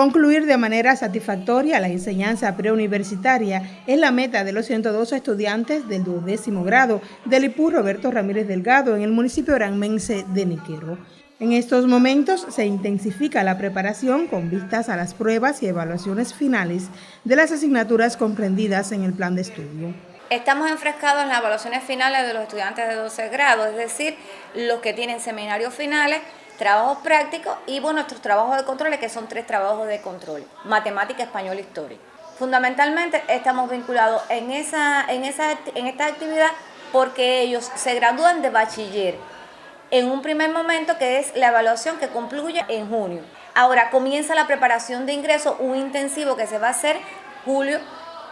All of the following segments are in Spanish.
Concluir de manera satisfactoria la enseñanza preuniversitaria es la meta de los 102 estudiantes del duodécimo grado del IPU Roberto Ramírez Delgado en el municipio oranmense de Niquero. En estos momentos se intensifica la preparación con vistas a las pruebas y evaluaciones finales de las asignaturas comprendidas en el plan de estudio. Estamos enfrescados en las evaluaciones finales de los estudiantes de 12 grados, es decir, los que tienen seminarios finales, trabajos prácticos y bueno, nuestros trabajos de control, que son tres trabajos de control, matemática, español, historia. Fundamentalmente estamos vinculados en, esa, en, esa, en esta actividad porque ellos se gradúan de bachiller en un primer momento que es la evaluación que concluye en junio. Ahora comienza la preparación de ingreso, un intensivo que se va a hacer julio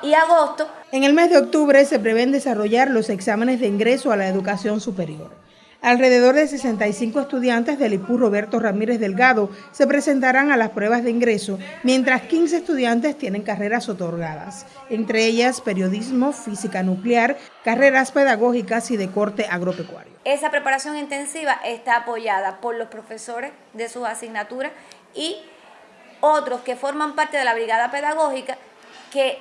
y agosto. En el mes de octubre se prevén desarrollar los exámenes de ingreso a la educación superior. Alrededor de 65 estudiantes del IPU Roberto Ramírez Delgado se presentarán a las pruebas de ingreso, mientras 15 estudiantes tienen carreras otorgadas, entre ellas periodismo, física nuclear, carreras pedagógicas y de corte agropecuario. Esa preparación intensiva está apoyada por los profesores de sus asignaturas y otros que forman parte de la brigada pedagógica que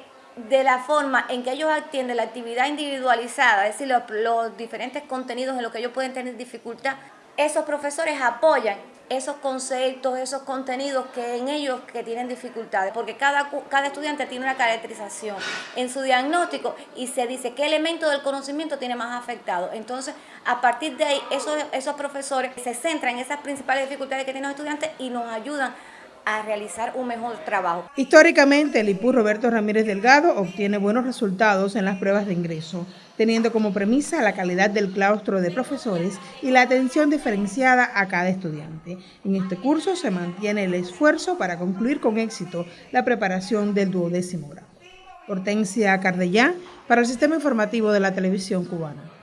de la forma en que ellos atienden la actividad individualizada, es decir, los, diferentes contenidos en los que ellos pueden tener dificultad, esos profesores apoyan esos conceptos, esos contenidos que en ellos que tienen dificultades, porque cada, cada estudiante tiene una caracterización en su diagnóstico y se dice qué elemento del conocimiento tiene más afectado. Entonces, a partir de ahí, esos, esos profesores se centran en esas principales dificultades que tienen los estudiantes y nos ayudan a realizar un mejor trabajo. Históricamente, el IPU Roberto Ramírez Delgado obtiene buenos resultados en las pruebas de ingreso, teniendo como premisa la calidad del claustro de profesores y la atención diferenciada a cada estudiante. En este curso se mantiene el esfuerzo para concluir con éxito la preparación del duodécimo grado. Hortensia Cardellán, para el Sistema Informativo de la Televisión Cubana.